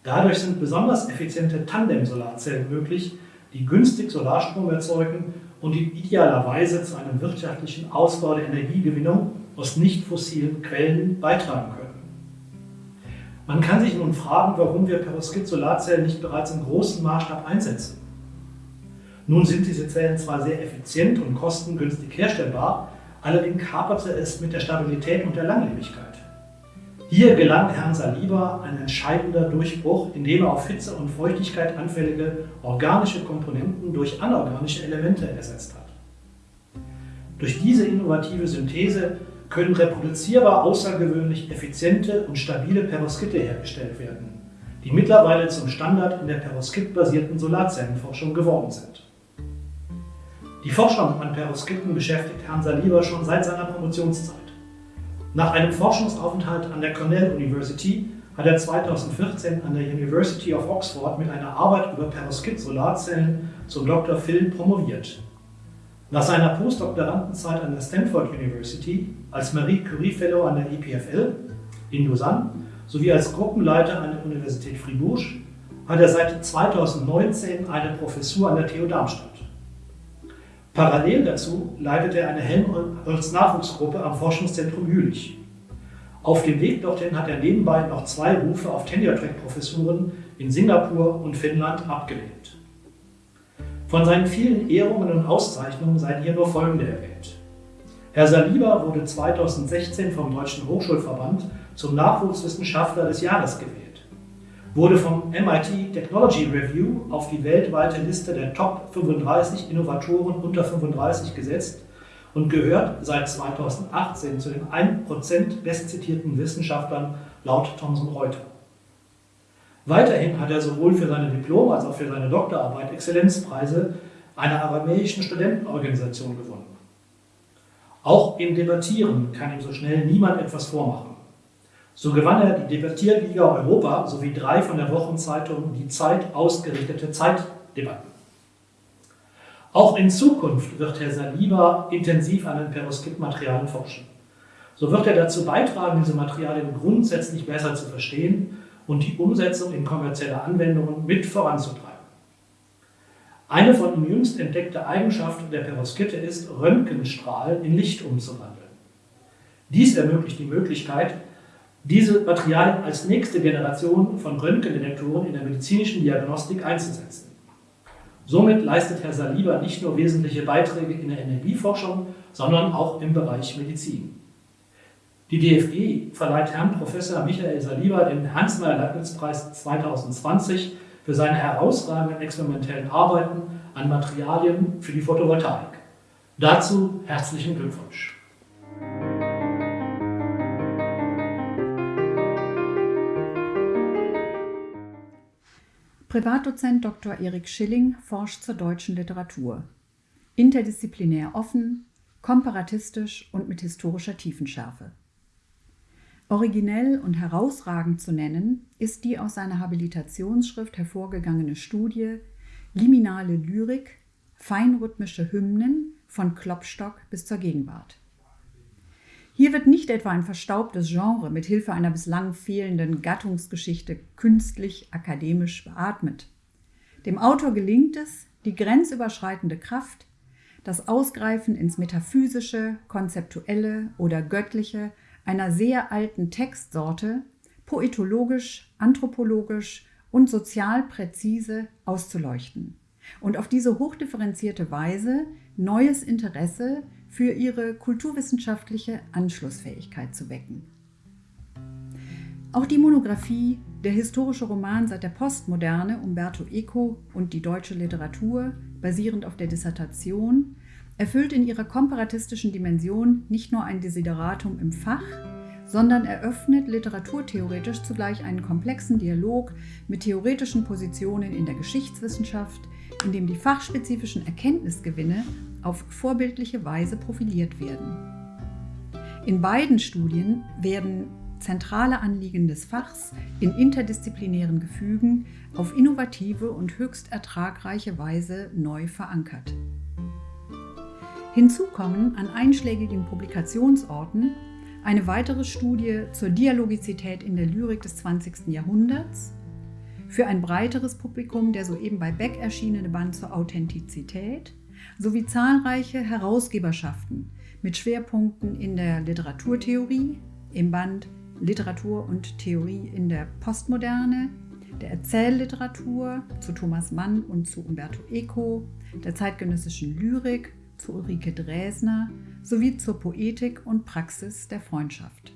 Dadurch sind besonders effiziente Tandem-Solarzellen möglich, die günstig Solarstrom erzeugen und die idealerweise zu einem wirtschaftlichen Ausbau der Energiegewinnung aus nicht fossilen Quellen beitragen können. Man kann sich nun fragen, warum wir Perovskit-Solarzellen nicht bereits im großen Maßstab einsetzen. Nun sind diese Zellen zwar sehr effizient und kostengünstig herstellbar, allerdings haperte es mit der Stabilität und der Langlebigkeit. Hier gelang Herrn Saliba ein entscheidender Durchbruch, indem er auf Hitze und Feuchtigkeit anfällige organische Komponenten durch anorganische Elemente ersetzt hat. Durch diese innovative Synthese können reproduzierbar außergewöhnlich effiziente und stabile Perovskite hergestellt werden, die mittlerweile zum Standard in der Perovskit-basierten Solarzellenforschung geworden sind. Die Forschung an Perovskiten beschäftigt Herrn Saliba schon seit seiner Promotionszeit. Nach einem Forschungsaufenthalt an der Cornell University hat er 2014 an der University of Oxford mit einer Arbeit über Perovskit-Solarzellen zum Dr. Phil promoviert. Nach seiner Postdoktorandenzeit an der Stanford University als Marie Curie Fellow an der EPFL in Lausanne sowie als Gruppenleiter an der Universität Fribourg hat er seit 2019 eine Professur an der TU Darmstadt. Parallel dazu leitet er eine Helmholtz-Nachwuchsgruppe am Forschungszentrum Jülich. Auf dem Weg dorthin hat er nebenbei noch zwei Rufe auf Tenure-Track-Professuren in Singapur und Finnland abgelehnt. Von seinen vielen Ehrungen und Auszeichnungen seien hier nur folgende erwähnt. Herr Saliba wurde 2016 vom Deutschen Hochschulverband zum Nachwuchswissenschaftler des Jahres gewählt wurde vom MIT Technology Review auf die weltweite Liste der Top 35 Innovatoren unter 35 gesetzt und gehört seit 2018 zu den 1% bestzitierten Wissenschaftlern laut Thomson Reuters. Weiterhin hat er sowohl für seine Diplom- als auch für seine Doktorarbeit Exzellenzpreise einer aramäischen Studentenorganisation gewonnen. Auch im Debattieren kann ihm so schnell niemand etwas vormachen. So gewann er die Debattierliga Europa sowie drei von der Wochenzeitung Die Zeit ausgerichtete Zeitdebatten. Auch in Zukunft wird Herr Saliba intensiv an den Perovskit-Materialien forschen. So wird er dazu beitragen, diese Materialien grundsätzlich besser zu verstehen und die Umsetzung in kommerzielle Anwendungen mit voranzutreiben. Eine von ihm jüngst entdeckte Eigenschaft der Perovskite ist, Röntgenstrahlen in Licht umzuwandeln. Dies ermöglicht die Möglichkeit, diese Materialien als nächste Generation von Röntgendetektoren in der medizinischen Diagnostik einzusetzen. Somit leistet Herr Saliba nicht nur wesentliche Beiträge in der Energieforschung, sondern auch im Bereich Medizin. Die DFG verleiht Herrn Professor Michael Saliba den Hans-Meyer-Leibniz-Preis 2020 für seine herausragenden experimentellen Arbeiten an Materialien für die Photovoltaik. Dazu herzlichen Glückwunsch. Privatdozent Dr. Erik Schilling forscht zur deutschen Literatur. Interdisziplinär offen, komparatistisch und mit historischer Tiefenschärfe. Originell und herausragend zu nennen ist die aus seiner Habilitationsschrift hervorgegangene Studie Liminale Lyrik, feinrhythmische Hymnen von Klopstock bis zur Gegenwart. Hier wird nicht etwa ein verstaubtes Genre mit Hilfe einer bislang fehlenden Gattungsgeschichte künstlich akademisch beatmet. Dem Autor gelingt es, die grenzüberschreitende Kraft, das Ausgreifen ins Metaphysische, Konzeptuelle oder Göttliche einer sehr alten Textsorte poetologisch, anthropologisch und sozial präzise auszuleuchten und auf diese hochdifferenzierte Weise neues Interesse für ihre kulturwissenschaftliche Anschlussfähigkeit zu wecken. Auch die Monographie Der historische Roman seit der Postmoderne Umberto Eco und die deutsche Literatur, basierend auf der Dissertation, erfüllt in ihrer komparatistischen Dimension nicht nur ein Desideratum im Fach, sondern eröffnet literaturtheoretisch zugleich einen komplexen Dialog mit theoretischen Positionen in der Geschichtswissenschaft, in dem die fachspezifischen Erkenntnisgewinne auf vorbildliche Weise profiliert werden. In beiden Studien werden zentrale Anliegen des Fachs in interdisziplinären Gefügen auf innovative und höchst ertragreiche Weise neu verankert. Hinzu kommen an einschlägigen Publikationsorten eine weitere Studie zur Dialogizität in der Lyrik des 20. Jahrhunderts, für ein breiteres Publikum der soeben bei Beck erschienene Band zur Authentizität sowie zahlreiche Herausgeberschaften mit Schwerpunkten in der Literaturtheorie, im Band Literatur und Theorie in der Postmoderne, der Erzählliteratur zu Thomas Mann und zu Umberto Eco, der zeitgenössischen Lyrik zu Ulrike Dresner sowie zur Poetik und Praxis der Freundschaft.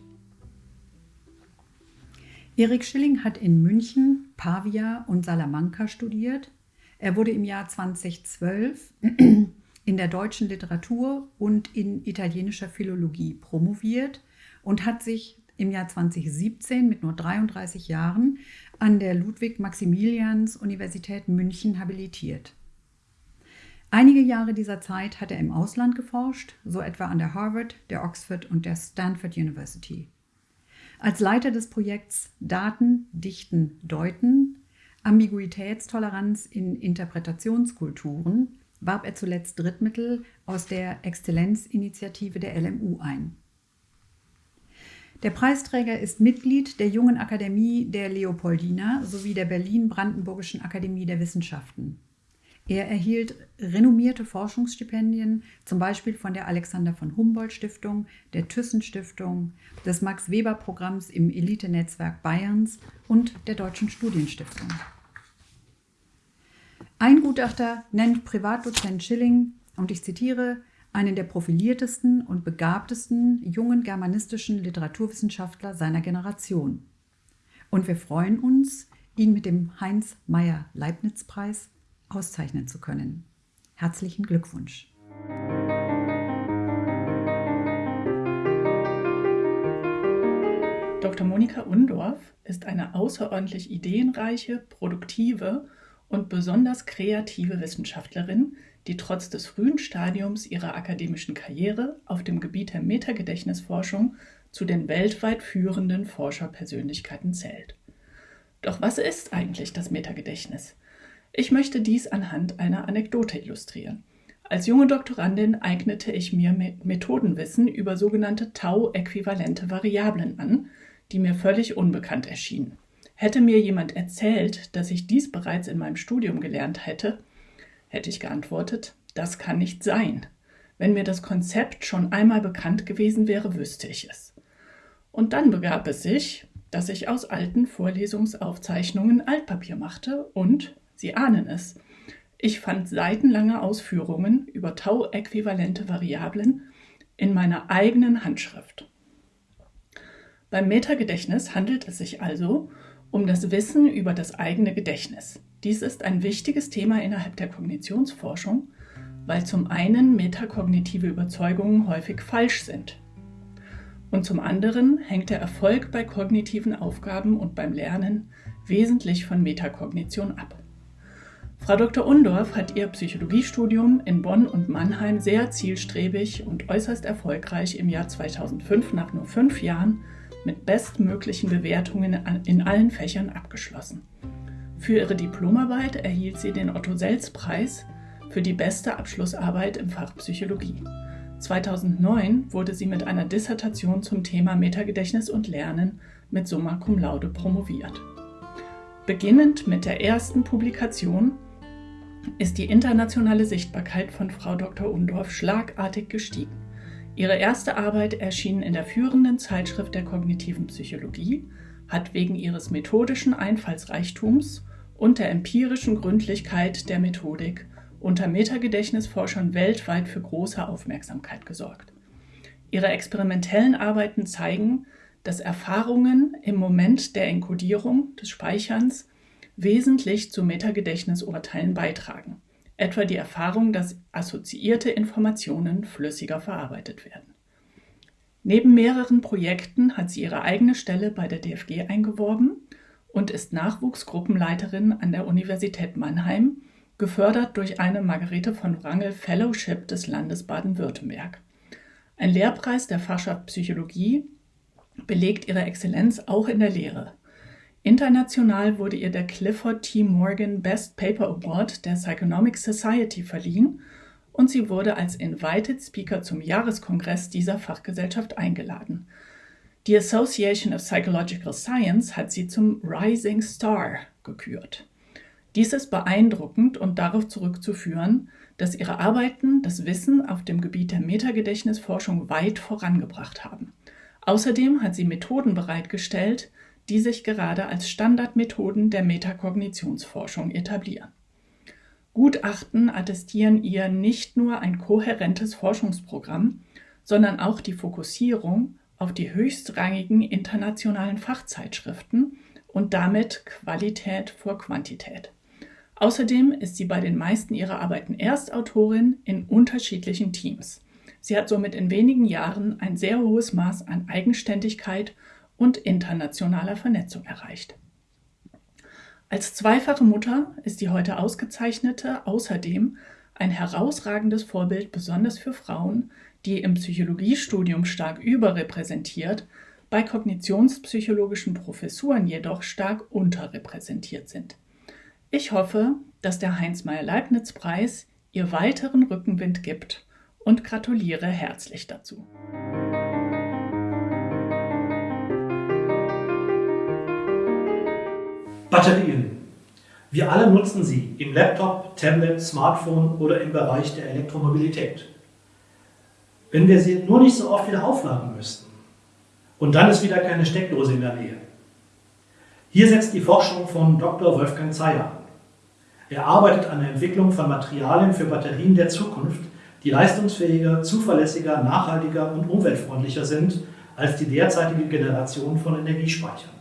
Erik Schilling hat in München, Pavia und Salamanca studiert. Er wurde im Jahr 2012 in der deutschen Literatur und in italienischer Philologie promoviert und hat sich im Jahr 2017 mit nur 33 Jahren an der Ludwig-Maximilians-Universität München habilitiert. Einige Jahre dieser Zeit hat er im Ausland geforscht, so etwa an der Harvard, der Oxford und der Stanford University. Als Leiter des Projekts Daten, Dichten, Deuten, Ambiguitätstoleranz in Interpretationskulturen warb er zuletzt Drittmittel aus der Exzellenzinitiative der LMU ein. Der Preisträger ist Mitglied der Jungen Akademie der Leopoldina sowie der Berlin-Brandenburgischen Akademie der Wissenschaften. Er erhielt renommierte Forschungsstipendien, zum Beispiel von der Alexander von Humboldt Stiftung, der Thyssen Stiftung, des Max Weber Programms im Elite-Netzwerk Bayerns und der Deutschen Studienstiftung. Ein Gutachter nennt Privatdozent Schilling, und ich zitiere, einen der profiliertesten und begabtesten jungen germanistischen Literaturwissenschaftler seiner Generation. Und wir freuen uns, ihn mit dem Heinz Meyer Leibniz Preis auszeichnen zu können. Herzlichen Glückwunsch. Dr. Monika Undorf ist eine außerordentlich ideenreiche, produktive und besonders kreative Wissenschaftlerin, die trotz des frühen Stadiums ihrer akademischen Karriere auf dem Gebiet der Metagedächtnisforschung zu den weltweit führenden Forscherpersönlichkeiten zählt. Doch was ist eigentlich das Metagedächtnis? Ich möchte dies anhand einer Anekdote illustrieren. Als junge Doktorandin eignete ich mir Methodenwissen über sogenannte Tau-äquivalente Variablen an, die mir völlig unbekannt erschienen. Hätte mir jemand erzählt, dass ich dies bereits in meinem Studium gelernt hätte, hätte ich geantwortet, das kann nicht sein. Wenn mir das Konzept schon einmal bekannt gewesen wäre, wüsste ich es. Und dann begab es sich, dass ich aus alten Vorlesungsaufzeichnungen Altpapier machte und, Sie ahnen es, ich fand seitenlange Ausführungen über Tau-äquivalente Variablen in meiner eigenen Handschrift. Beim Metagedächtnis handelt es sich also um das Wissen über das eigene Gedächtnis. Dies ist ein wichtiges Thema innerhalb der Kognitionsforschung, weil zum einen metakognitive Überzeugungen häufig falsch sind. Und zum anderen hängt der Erfolg bei kognitiven Aufgaben und beim Lernen wesentlich von Metakognition ab. Frau Dr. Undorf hat ihr Psychologiestudium in Bonn und Mannheim sehr zielstrebig und äußerst erfolgreich im Jahr 2005 nach nur fünf Jahren mit bestmöglichen Bewertungen in allen Fächern abgeschlossen. Für ihre Diplomarbeit erhielt sie den Otto-Selz-Preis für die beste Abschlussarbeit im Fach Psychologie. 2009 wurde sie mit einer Dissertation zum Thema Metagedächtnis und Lernen mit Summa Cum Laude promoviert. Beginnend mit der ersten Publikation ist die internationale Sichtbarkeit von Frau Dr. Undorf schlagartig gestiegen. Ihre erste Arbeit erschien in der führenden Zeitschrift der kognitiven Psychologie, hat wegen ihres methodischen Einfallsreichtums und der empirischen Gründlichkeit der Methodik unter Metagedächtnisforschern weltweit für große Aufmerksamkeit gesorgt. Ihre experimentellen Arbeiten zeigen, dass Erfahrungen im Moment der Enkodierung des Speicherns wesentlich zu Metagedächtnisurteilen beitragen etwa die Erfahrung, dass assoziierte Informationen flüssiger verarbeitet werden. Neben mehreren Projekten hat sie ihre eigene Stelle bei der DFG eingeworben und ist Nachwuchsgruppenleiterin an der Universität Mannheim, gefördert durch eine Margarete von Wrangel Fellowship des Landes Baden-Württemberg. Ein Lehrpreis der Fachschaft Psychologie belegt ihre Exzellenz auch in der Lehre. International wurde ihr der Clifford T. Morgan Best Paper Award der Psychonomic Society verliehen und sie wurde als Invited Speaker zum Jahreskongress dieser Fachgesellschaft eingeladen. Die Association of Psychological Science hat sie zum Rising Star gekürt. Dies ist beeindruckend und darauf zurückzuführen, dass ihre Arbeiten das Wissen auf dem Gebiet der Metagedächtnisforschung weit vorangebracht haben. Außerdem hat sie Methoden bereitgestellt, die sich gerade als Standardmethoden der Metakognitionsforschung etablieren. Gutachten attestieren ihr nicht nur ein kohärentes Forschungsprogramm, sondern auch die Fokussierung auf die höchstrangigen internationalen Fachzeitschriften und damit Qualität vor Quantität. Außerdem ist sie bei den meisten ihrer Arbeiten Erstautorin in unterschiedlichen Teams. Sie hat somit in wenigen Jahren ein sehr hohes Maß an Eigenständigkeit und internationaler Vernetzung erreicht. Als zweifache Mutter ist die heute ausgezeichnete außerdem ein herausragendes Vorbild besonders für Frauen, die im Psychologiestudium stark überrepräsentiert, bei kognitionspsychologischen Professuren jedoch stark unterrepräsentiert sind. Ich hoffe, dass der Heinz-Meyer-Leibniz-Preis ihr weiteren Rückenwind gibt und gratuliere herzlich dazu. Batterien. Wir alle nutzen sie im Laptop, Tablet, Smartphone oder im Bereich der Elektromobilität. Wenn wir sie nur nicht so oft wieder aufladen müssten und dann ist wieder keine Steckdose in der Nähe. Hier setzt die Forschung von Dr. Wolfgang Zeyer an. Er arbeitet an der Entwicklung von Materialien für Batterien der Zukunft, die leistungsfähiger, zuverlässiger, nachhaltiger und umweltfreundlicher sind als die derzeitige Generation von Energiespeichern.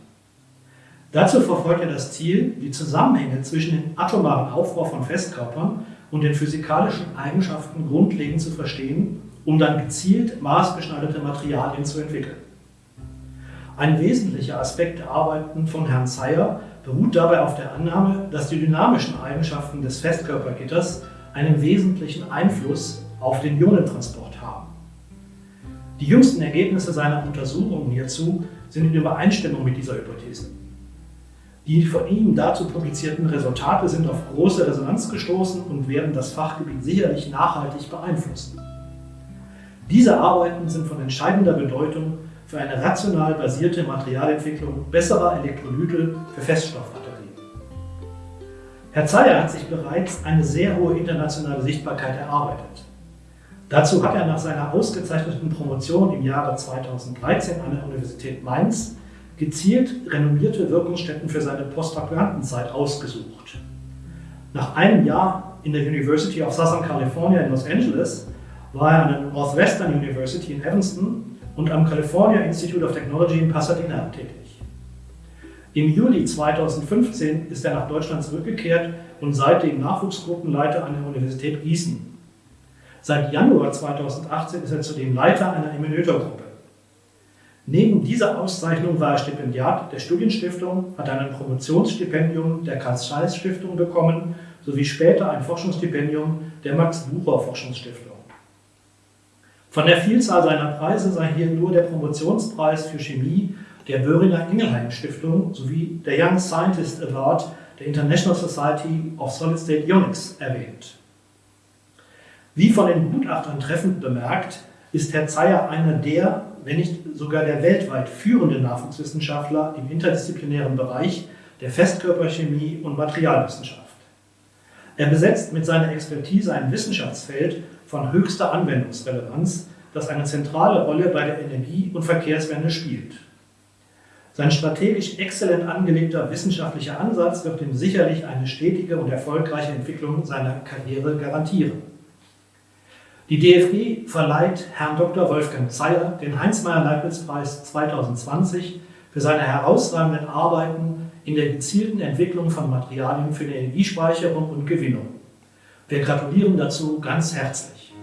Dazu verfolgt er das Ziel, die Zusammenhänge zwischen dem atomaren Aufbau von Festkörpern und den physikalischen Eigenschaften grundlegend zu verstehen, um dann gezielt maßgeschneiderte Materialien zu entwickeln. Ein wesentlicher Aspekt der Arbeiten von Herrn Zeyer beruht dabei auf der Annahme, dass die dynamischen Eigenschaften des Festkörpergitters einen wesentlichen Einfluss auf den Ionentransport haben. Die jüngsten Ergebnisse seiner Untersuchungen hierzu sind in Übereinstimmung mit dieser Hypothese. Die von ihm dazu publizierten Resultate sind auf große Resonanz gestoßen und werden das Fachgebiet sicherlich nachhaltig beeinflussen. Diese Arbeiten sind von entscheidender Bedeutung für eine rational basierte Materialentwicklung besserer Elektrolyte für Feststoffbatterien. Herr Zeyer hat sich bereits eine sehr hohe internationale Sichtbarkeit erarbeitet. Dazu hat er nach seiner ausgezeichneten Promotion im Jahre 2013 an der Universität Mainz gezielt renommierte Wirkungsstätten für seine Postdoktorandenzeit ausgesucht. Nach einem Jahr in der University of Southern California in Los Angeles war er an der Northwestern University in Evanston und am California Institute of Technology in Pasadena tätig. Im Juli 2015 ist er nach Deutschland zurückgekehrt und seitdem Nachwuchsgruppenleiter an der Universität Gießen. Seit Januar 2018 ist er zudem Leiter einer Emulator-Gruppe. Neben dieser Auszeichnung war er Stipendiat der Studienstiftung, hat ein Promotionsstipendium der Karl-Zeiss-Stiftung bekommen sowie später ein Forschungsstipendium der Max-Bucher-Forschungsstiftung. Von der Vielzahl seiner Preise sei hier nur der Promotionspreis für Chemie der Böhringer Ingelheim Stiftung sowie der Young Scientist Award der International Society of Solid State Ionics erwähnt. Wie von den Gutachtern treffend bemerkt, ist Herr Zeyer einer der, wenn nicht sogar der weltweit führende Nachwuchswissenschaftler im interdisziplinären Bereich der Festkörperchemie und Materialwissenschaft. Er besetzt mit seiner Expertise ein Wissenschaftsfeld von höchster Anwendungsrelevanz, das eine zentrale Rolle bei der Energie- und Verkehrswende spielt. Sein strategisch exzellent angelegter wissenschaftlicher Ansatz wird ihm sicherlich eine stetige und erfolgreiche Entwicklung seiner Karriere garantieren. Die DFG verleiht Herrn Dr. Wolfgang Zeyer den Heinz-Meyer-Leibniz-Preis 2020 für seine herausragenden Arbeiten in der gezielten Entwicklung von Materialien für die Energiespeicherung und Gewinnung. Wir gratulieren dazu ganz herzlich.